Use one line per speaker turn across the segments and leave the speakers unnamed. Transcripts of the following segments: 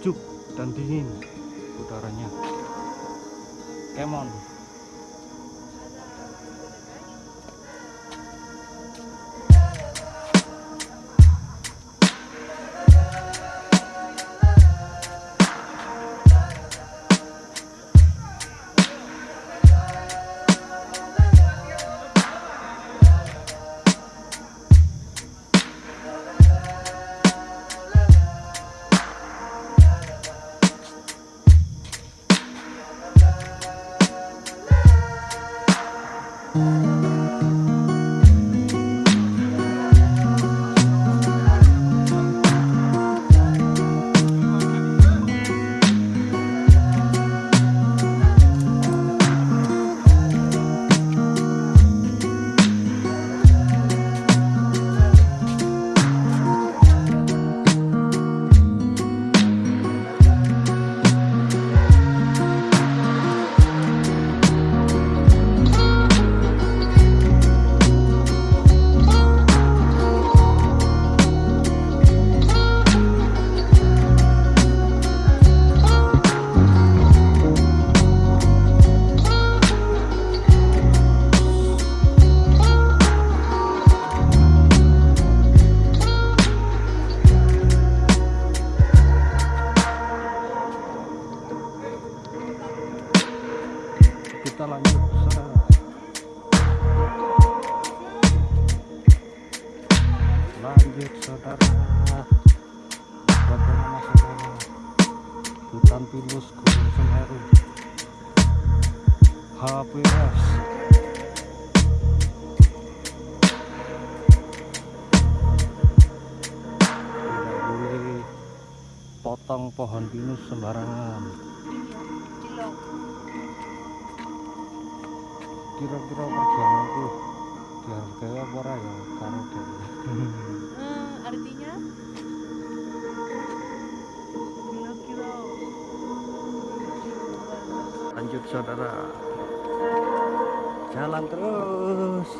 sejuk dan dingin udaranya. Kemon. Mulai merusak
potong pohon pinus sembarangan. Kira-kira perjuanganku dihargai apa ya
hmm, artinya?
Lanjut saudara. Jalan terus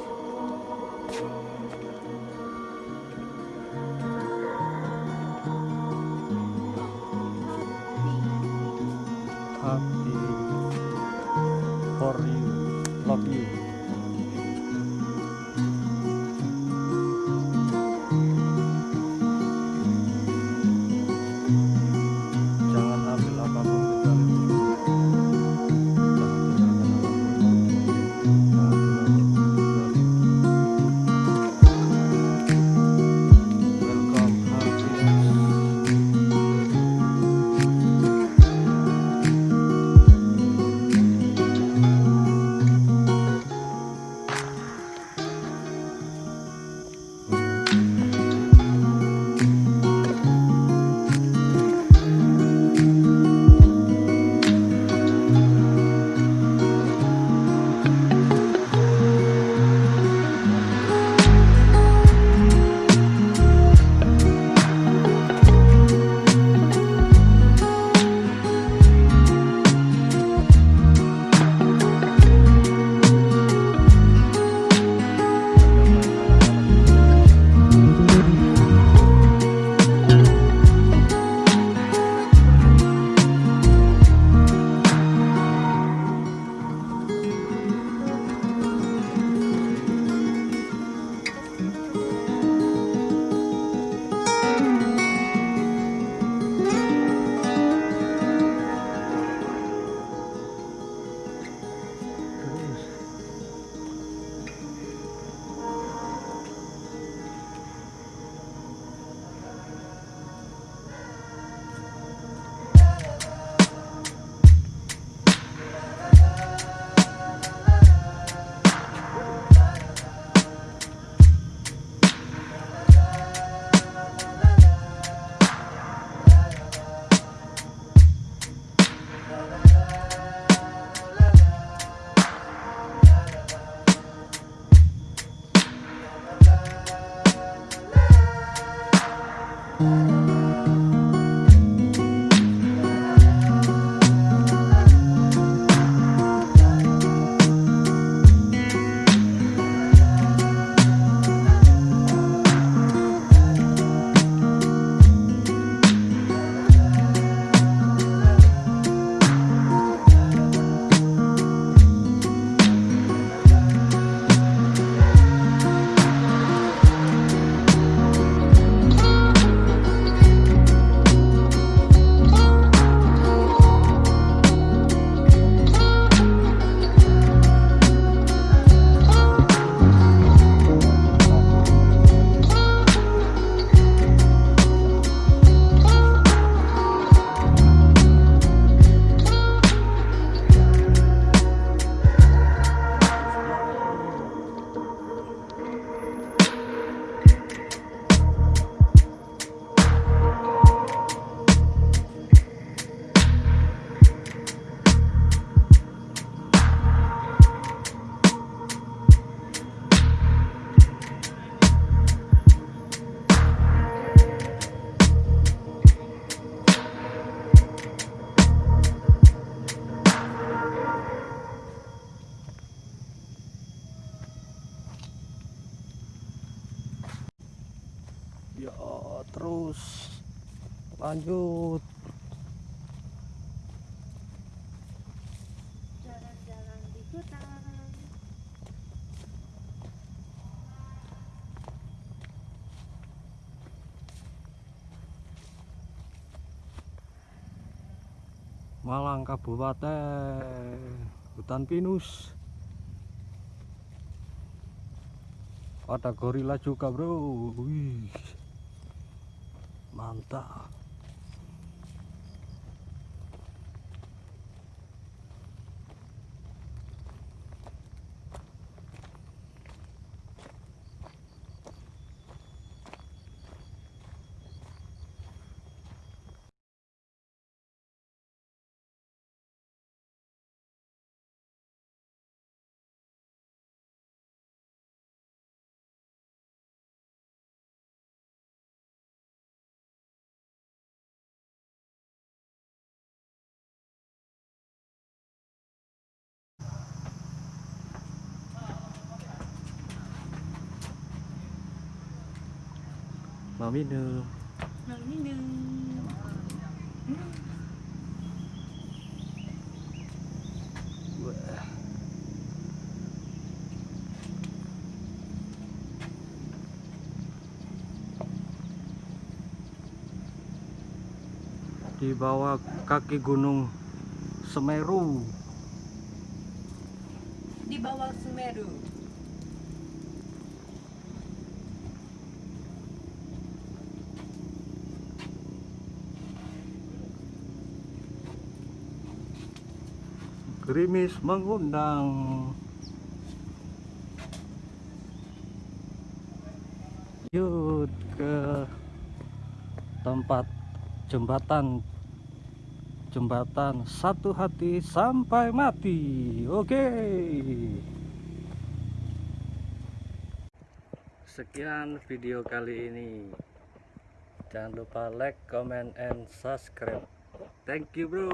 lanjut
Jalan-jalan di hutan.
Malang Kabupaten hutan pinus ada gorila juga bro Wih. mantap mau minum
Mau minum.
Wah. Di bawah kaki gunung Semeru.
Di bawah Semeru.
Gerimis mengundang. Yuk ke tempat jembatan jembatan satu hati sampai mati. Oke. Sekian video kali ini. Jangan lupa like, comment, and subscribe. Thank you, bro.